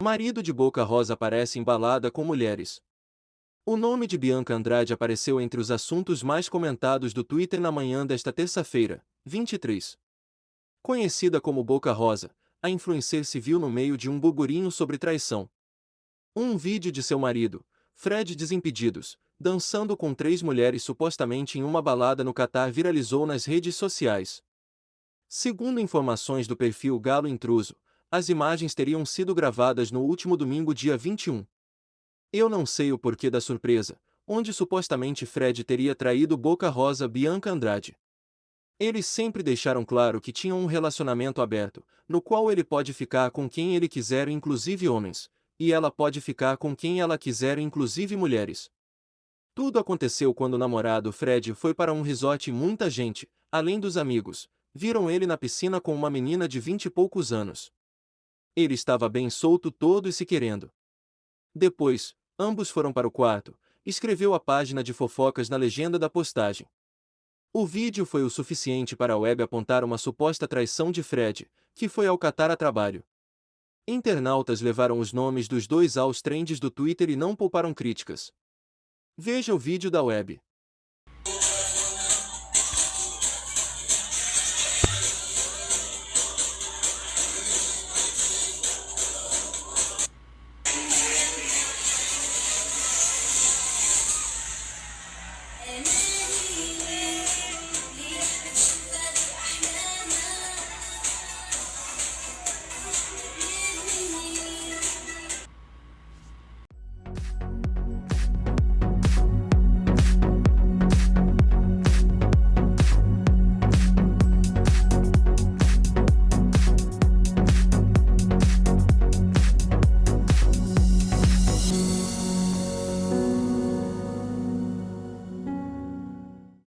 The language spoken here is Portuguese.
Marido de Boca Rosa aparece embalada com mulheres. O nome de Bianca Andrade apareceu entre os assuntos mais comentados do Twitter na manhã desta terça-feira, 23. Conhecida como Boca Rosa, a influencer se viu no meio de um burburinho sobre traição. Um vídeo de seu marido, Fred Desimpedidos, dançando com três mulheres supostamente em uma balada no Catar viralizou nas redes sociais. Segundo informações do perfil Galo Intruso, as imagens teriam sido gravadas no último domingo dia 21. Eu não sei o porquê da surpresa, onde supostamente Fred teria traído Boca Rosa Bianca Andrade. Eles sempre deixaram claro que tinham um relacionamento aberto, no qual ele pode ficar com quem ele quiser, inclusive homens, e ela pode ficar com quem ela quiser, inclusive mulheres. Tudo aconteceu quando o namorado Fred foi para um resort e muita gente, além dos amigos, viram ele na piscina com uma menina de vinte e poucos anos. Ele estava bem solto todo e se querendo. Depois, Ambos foram para o quarto, escreveu a página de fofocas na legenda da postagem. O vídeo foi o suficiente para a web apontar uma suposta traição de Fred, que foi ao Catar a trabalho. Internautas levaram os nomes dos dois aos trends do Twitter e não pouparam críticas. Veja o vídeo da web.